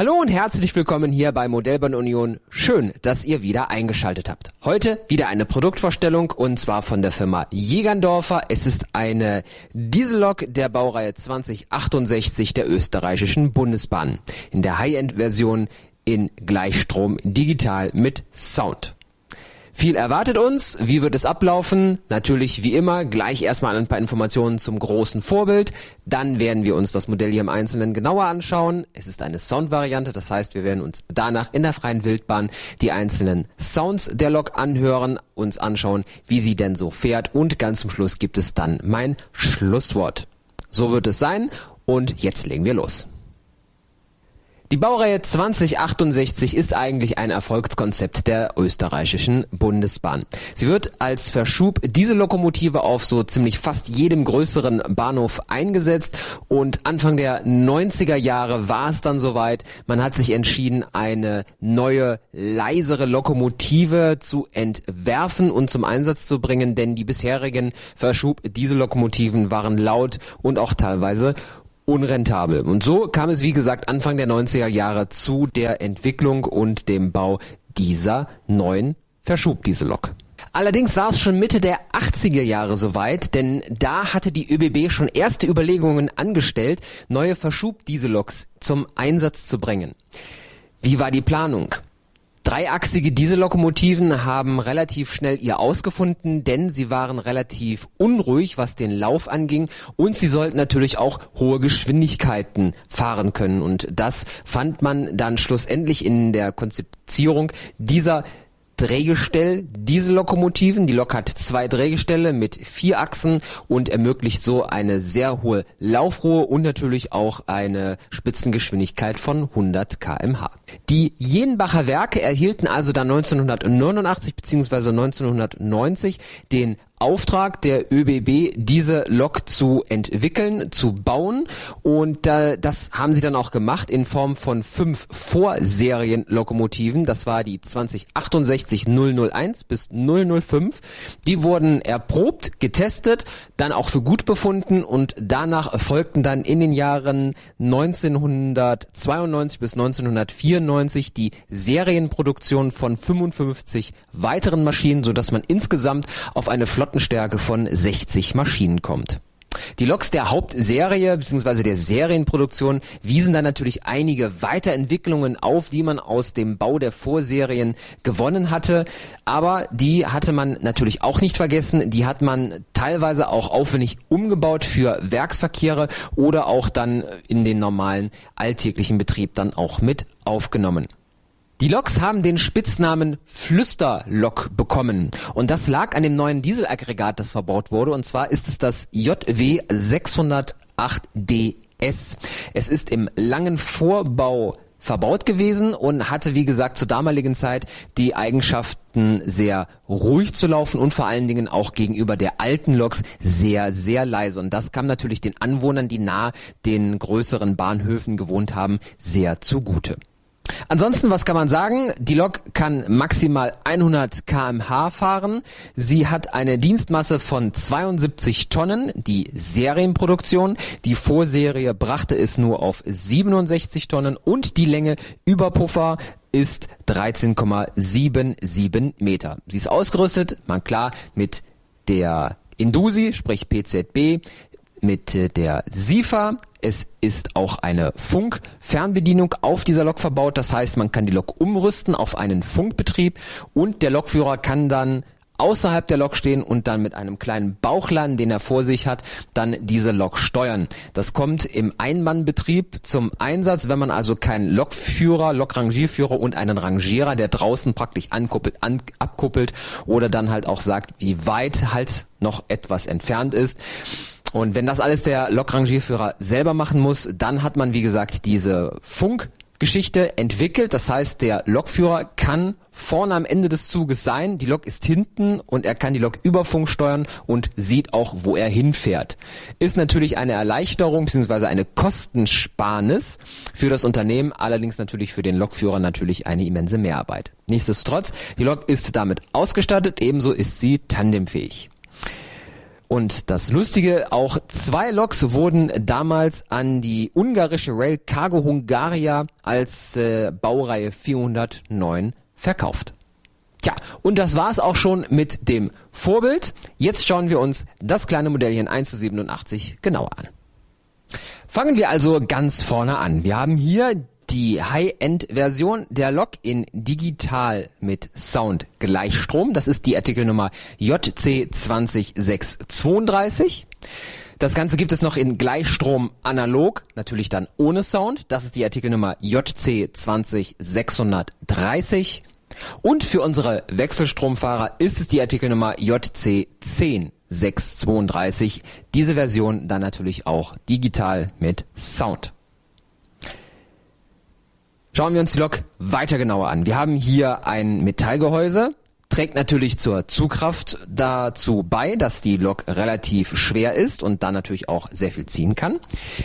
Hallo und herzlich willkommen hier bei Modellbahn Union. Schön, dass ihr wieder eingeschaltet habt. Heute wieder eine Produktvorstellung und zwar von der Firma Jägerndorfer. Es ist eine Diesellok der Baureihe 2068 der österreichischen Bundesbahn. In der High-End-Version in Gleichstrom digital mit Sound. Viel erwartet uns. Wie wird es ablaufen? Natürlich wie immer gleich erstmal ein paar Informationen zum großen Vorbild. Dann werden wir uns das Modell hier im Einzelnen genauer anschauen. Es ist eine Soundvariante, das heißt, wir werden uns danach in der freien Wildbahn die einzelnen Sounds der Lok anhören, uns anschauen, wie sie denn so fährt und ganz zum Schluss gibt es dann mein Schlusswort. So wird es sein und jetzt legen wir los. Die Baureihe 2068 ist eigentlich ein Erfolgskonzept der österreichischen Bundesbahn. Sie wird als Verschub Diesellokomotive auf so ziemlich fast jedem größeren Bahnhof eingesetzt und Anfang der 90er Jahre war es dann soweit. Man hat sich entschieden, eine neue, leisere Lokomotive zu entwerfen und zum Einsatz zu bringen, denn die bisherigen Verschub Diesellokomotiven waren laut und auch teilweise unrentabel. Und so kam es, wie gesagt, Anfang der 90er Jahre zu der Entwicklung und dem Bau dieser neuen Verschubdieselok. Allerdings war es schon Mitte der 80er Jahre soweit, denn da hatte die ÖBB schon erste Überlegungen angestellt, neue Verschubdieseloks zum Einsatz zu bringen. Wie war die Planung? Dreiachsige Diesellokomotiven haben relativ schnell ihr ausgefunden, denn sie waren relativ unruhig, was den Lauf anging. Und sie sollten natürlich auch hohe Geschwindigkeiten fahren können. Und das fand man dann schlussendlich in der Konzeptierung dieser Drehgestell Diesellokomotiven. Die Lok hat zwei Drehgestelle mit vier Achsen und ermöglicht so eine sehr hohe Laufruhe und natürlich auch eine Spitzengeschwindigkeit von 100 kmh. Die Jenbacher Werke erhielten also dann 1989 bzw. 1990 den Auftrag der ÖBB, diese Lok zu entwickeln, zu bauen. Und äh, das haben sie dann auch gemacht in Form von fünf Vorserienlokomotiven. Das war die 2068 001 bis 005. Die wurden erprobt, getestet, dann auch für gut befunden und danach folgten dann in den Jahren 1992 bis 1994 die Serienproduktion von 55 weiteren Maschinen, so dass man insgesamt auf eine Flotte Flottenstärke von 60 Maschinen kommt. Die Loks der Hauptserie bzw. der Serienproduktion wiesen dann natürlich einige Weiterentwicklungen auf, die man aus dem Bau der Vorserien gewonnen hatte. Aber die hatte man natürlich auch nicht vergessen. Die hat man teilweise auch aufwendig umgebaut für Werksverkehre oder auch dann in den normalen alltäglichen Betrieb dann auch mit aufgenommen. Die Loks haben den Spitznamen Flüsterlok bekommen und das lag an dem neuen Dieselaggregat, das verbaut wurde und zwar ist es das JW 608DS. Es ist im langen Vorbau verbaut gewesen und hatte, wie gesagt, zur damaligen Zeit die Eigenschaften sehr ruhig zu laufen und vor allen Dingen auch gegenüber der alten Loks sehr, sehr leise. Und das kam natürlich den Anwohnern, die nahe den größeren Bahnhöfen gewohnt haben, sehr zugute. Ansonsten, was kann man sagen? Die Lok kann maximal 100 kmh fahren. Sie hat eine Dienstmasse von 72 Tonnen, die Serienproduktion. Die Vorserie brachte es nur auf 67 Tonnen und die Länge über Puffer ist 13,77 Meter. Sie ist ausgerüstet, man klar, mit der Indusi, sprich PZB, mit äh, der SIFA. Es ist auch eine Funkfernbedienung auf dieser Lok verbaut. Das heißt, man kann die Lok umrüsten auf einen Funkbetrieb und der Lokführer kann dann außerhalb der Lok stehen und dann mit einem kleinen Bauchladen, den er vor sich hat, dann diese Lok steuern. Das kommt im Einmannbetrieb zum Einsatz, wenn man also keinen Lokführer, Lokrangierführer und einen Rangierer, der draußen praktisch ankuppelt, an, abkuppelt oder dann halt auch sagt, wie weit halt noch etwas entfernt ist. Und wenn das alles der Lokrangierführer selber machen muss, dann hat man, wie gesagt, diese Funkgeschichte entwickelt. Das heißt, der Lokführer kann vorne am Ende des Zuges sein, die Lok ist hinten und er kann die Lok über Funk steuern und sieht auch, wo er hinfährt. Ist natürlich eine Erleichterung bzw. eine Kostensparnis für das Unternehmen, allerdings natürlich für den Lokführer natürlich eine immense Mehrarbeit. Nichtsdestotrotz, die Lok ist damit ausgestattet, ebenso ist sie tandemfähig. Und das Lustige, auch zwei Loks wurden damals an die ungarische Rail Cargo Hungaria als äh, Baureihe 409 verkauft. Tja, und das war's auch schon mit dem Vorbild. Jetzt schauen wir uns das kleine Modellchen 1 zu 87 genauer an. Fangen wir also ganz vorne an. Wir haben hier die High-End-Version der Lok in digital mit Sound Gleichstrom. Das ist die Artikelnummer JC20632. Das Ganze gibt es noch in Gleichstrom analog, natürlich dann ohne Sound. Das ist die Artikelnummer JC20630. Und für unsere Wechselstromfahrer ist es die Artikelnummer JC10632. Diese Version dann natürlich auch digital mit Sound. Schauen wir uns die Lok weiter genauer an. Wir haben hier ein Metallgehäuse, trägt natürlich zur Zugkraft dazu bei, dass die Lok relativ schwer ist und dann natürlich auch sehr viel ziehen kann.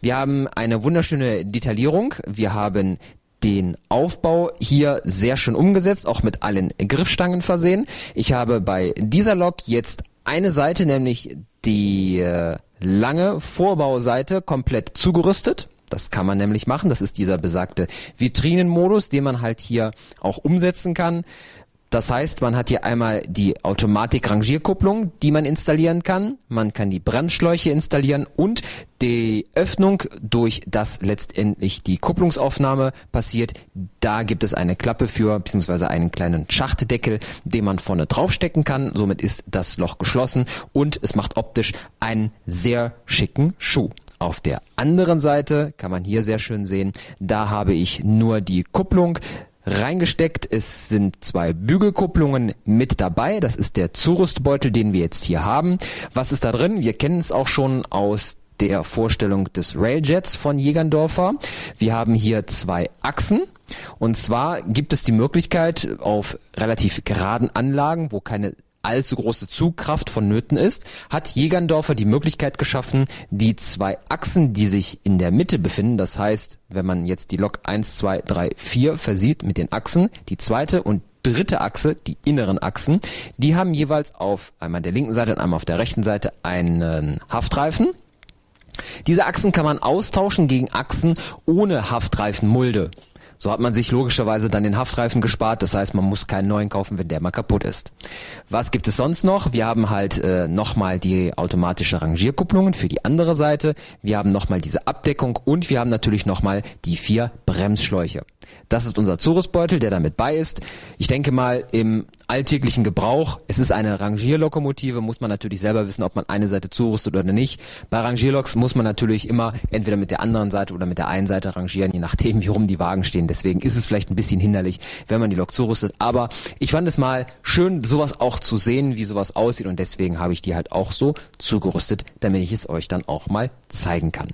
Wir haben eine wunderschöne Detaillierung. Wir haben den Aufbau hier sehr schön umgesetzt, auch mit allen Griffstangen versehen. Ich habe bei dieser Lok jetzt eine Seite, nämlich die äh, lange Vorbauseite komplett zugerüstet. Das kann man nämlich machen. Das ist dieser besagte Vitrinenmodus, den man halt hier auch umsetzen kann. Das heißt, man hat hier einmal die Automatik-Rangierkupplung, die man installieren kann. Man kann die Bremsschläuche installieren und die Öffnung, durch das letztendlich die Kupplungsaufnahme passiert. Da gibt es eine Klappe für, beziehungsweise einen kleinen Schachtdeckel, den man vorne draufstecken kann. Somit ist das Loch geschlossen und es macht optisch einen sehr schicken Schuh. Auf der anderen Seite kann man hier sehr schön sehen, da habe ich nur die Kupplung reingesteckt. Es sind zwei Bügelkupplungen mit dabei. Das ist der Zurüstbeutel, den wir jetzt hier haben. Was ist da drin? Wir kennen es auch schon aus der Vorstellung des Railjets von Jägerndorfer. Wir haben hier zwei Achsen. Und zwar gibt es die Möglichkeit auf relativ geraden Anlagen, wo keine allzu große Zugkraft vonnöten ist, hat Jägerndorfer die Möglichkeit geschaffen, die zwei Achsen, die sich in der Mitte befinden, das heißt, wenn man jetzt die Lok 1, 2, 3, 4 versieht mit den Achsen, die zweite und dritte Achse, die inneren Achsen, die haben jeweils auf einmal der linken Seite und einmal auf der rechten Seite einen Haftreifen. Diese Achsen kann man austauschen gegen Achsen ohne Haftreifenmulde. So hat man sich logischerweise dann den Haftreifen gespart. Das heißt, man muss keinen neuen kaufen, wenn der mal kaputt ist. Was gibt es sonst noch? Wir haben halt äh, nochmal die automatische Rangierkupplungen für die andere Seite. Wir haben nochmal diese Abdeckung und wir haben natürlich nochmal die vier Bremsschläuche. Das ist unser Zurüstbeutel, der damit bei ist. Ich denke mal, im alltäglichen Gebrauch, es ist eine Rangierlokomotive, muss man natürlich selber wissen, ob man eine Seite zurüstet oder nicht. Bei Rangierloks muss man natürlich immer entweder mit der anderen Seite oder mit der einen Seite rangieren, je nachdem, wie rum die Wagen stehen. Deswegen ist es vielleicht ein bisschen hinderlich, wenn man die Lok zurüstet. Aber ich fand es mal schön, sowas auch zu sehen, wie sowas aussieht und deswegen habe ich die halt auch so zugerüstet, damit ich es euch dann auch mal zeigen kann.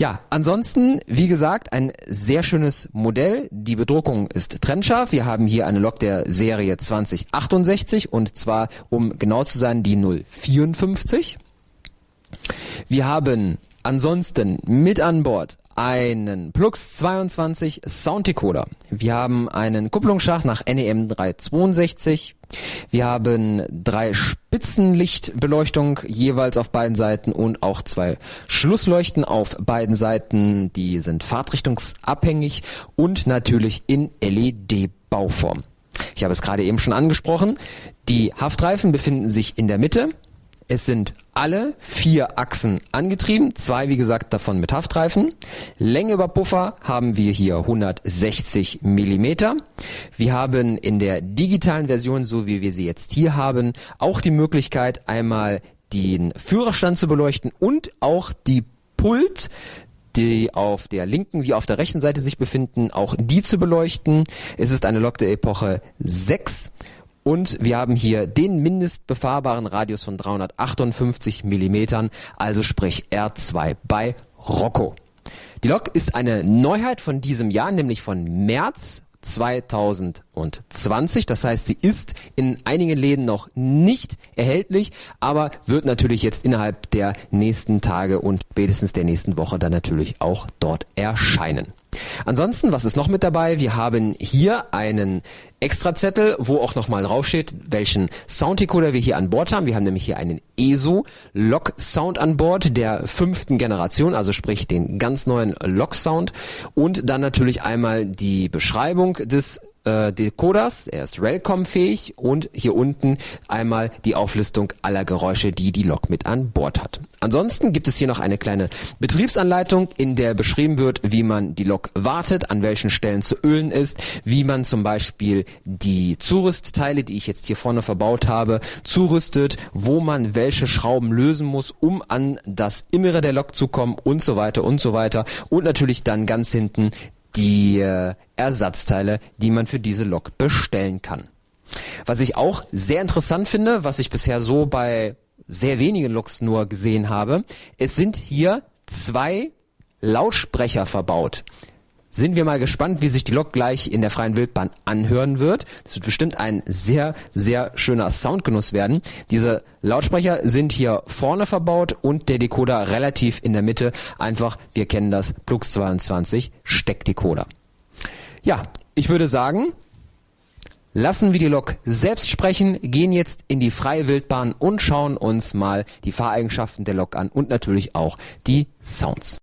Ja, ansonsten, wie gesagt, ein sehr schönes Modell. Die Bedruckung ist trennscharf. Wir haben hier eine Lok der Serie 2068 und zwar, um genau zu sein, die 054. Wir haben ansonsten mit an Bord einen Plux 22 Sounddecoder. Wir haben einen Kupplungsschacht nach NEM 362. Wir haben drei Spitzenlichtbeleuchtung jeweils auf beiden Seiten und auch zwei Schlussleuchten auf beiden Seiten. Die sind fahrtrichtungsabhängig und natürlich in LED-Bauform. Ich habe es gerade eben schon angesprochen. Die Haftreifen befinden sich in der Mitte. Es sind alle vier Achsen angetrieben, zwei wie gesagt davon mit Haftreifen. Länge über Puffer haben wir hier 160 Millimeter. Wir haben in der digitalen Version, so wie wir sie jetzt hier haben, auch die Möglichkeit einmal den Führerstand zu beleuchten und auch die Pult die auf der linken wie auf der rechten Seite sich befinden, auch die zu beleuchten. Es ist eine Lok der Epoche 6 und wir haben hier den mindestbefahrbaren Radius von 358 Millimetern, also sprich R2 bei Rocco. Die Lok ist eine Neuheit von diesem Jahr, nämlich von März 2020. Das heißt, sie ist in einigen Läden noch nicht erhältlich, aber wird natürlich jetzt innerhalb der nächsten Tage und spätestens der nächsten Woche dann natürlich auch dort erscheinen. Ansonsten, was ist noch mit dabei? Wir haben hier einen Extrazettel, wo auch nochmal draufsteht, welchen Sounddecoder wir hier an Bord haben. Wir haben nämlich hier einen ESO Log Sound an Bord der fünften Generation, also sprich den ganz neuen Log Sound und dann natürlich einmal die Beschreibung des äh, Decoders, er ist Relcom-fähig und hier unten einmal die Auflistung aller Geräusche, die die Lok mit an Bord hat. Ansonsten gibt es hier noch eine kleine Betriebsanleitung, in der beschrieben wird, wie man die Lok wartet, an welchen Stellen zu ölen ist, wie man zum Beispiel die Zurüstteile, die ich jetzt hier vorne verbaut habe, zurüstet, wo man welche Schrauben lösen muss, um an das Innere der Lok zu kommen und so weiter und so weiter. Und natürlich dann ganz hinten die äh, Ersatzteile, die man für diese Lok bestellen kann. Was ich auch sehr interessant finde, was ich bisher so bei sehr wenigen Loks nur gesehen habe, es sind hier zwei Lautsprecher verbaut. Sind wir mal gespannt, wie sich die Lok gleich in der freien Wildbahn anhören wird. Das wird bestimmt ein sehr, sehr schöner Soundgenuss werden. Diese Lautsprecher sind hier vorne verbaut und der Decoder relativ in der Mitte. Einfach, wir kennen das, Plux 22 Steckdecoder. Ja, ich würde sagen, lassen wir die Lok selbst sprechen, gehen jetzt in die freie Wildbahn und schauen uns mal die Fahreigenschaften der Lok an und natürlich auch die Sounds.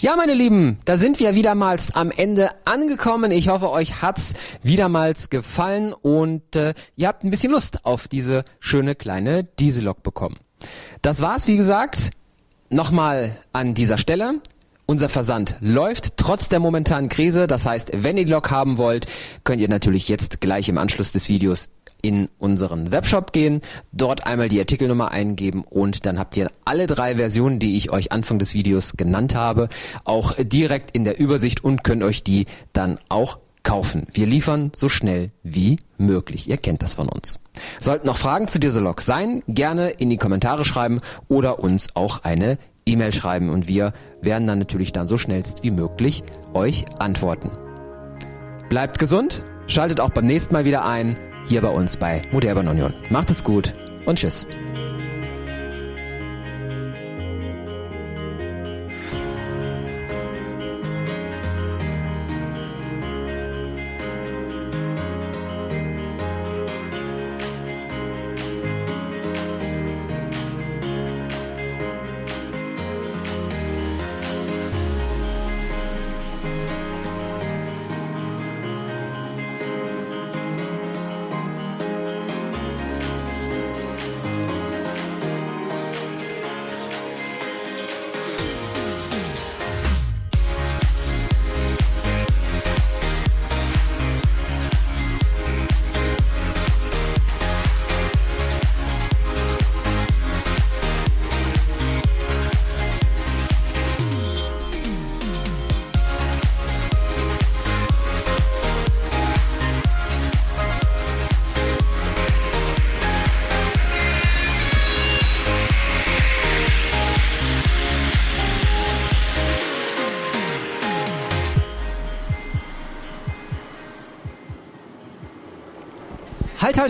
Ja, meine Lieben, da sind wir wiedermals am Ende angekommen. Ich hoffe, euch hat's wiedermals gefallen und äh, ihr habt ein bisschen Lust auf diese schöne kleine Diesellok bekommen. Das war's, wie gesagt. Nochmal an dieser Stelle. Unser Versand läuft trotz der momentanen Krise. Das heißt, wenn ihr die Lok haben wollt, könnt ihr natürlich jetzt gleich im Anschluss des Videos in unseren Webshop gehen, dort einmal die Artikelnummer eingeben und dann habt ihr alle drei Versionen, die ich euch Anfang des Videos genannt habe, auch direkt in der Übersicht und könnt euch die dann auch kaufen. Wir liefern so schnell wie möglich. Ihr kennt das von uns. Sollten noch Fragen zu dieser Log sein, gerne in die Kommentare schreiben oder uns auch eine E-Mail schreiben und wir werden dann natürlich dann so schnellst wie möglich euch antworten. Bleibt gesund, schaltet auch beim nächsten Mal wieder ein hier bei uns bei Modellbahn Union. Macht es gut und tschüss.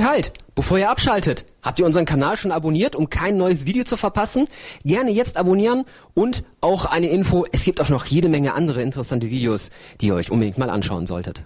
Halt, halt! Bevor ihr abschaltet, habt ihr unseren Kanal schon abonniert, um kein neues Video zu verpassen? Gerne jetzt abonnieren und auch eine Info, es gibt auch noch jede Menge andere interessante Videos, die ihr euch unbedingt mal anschauen solltet.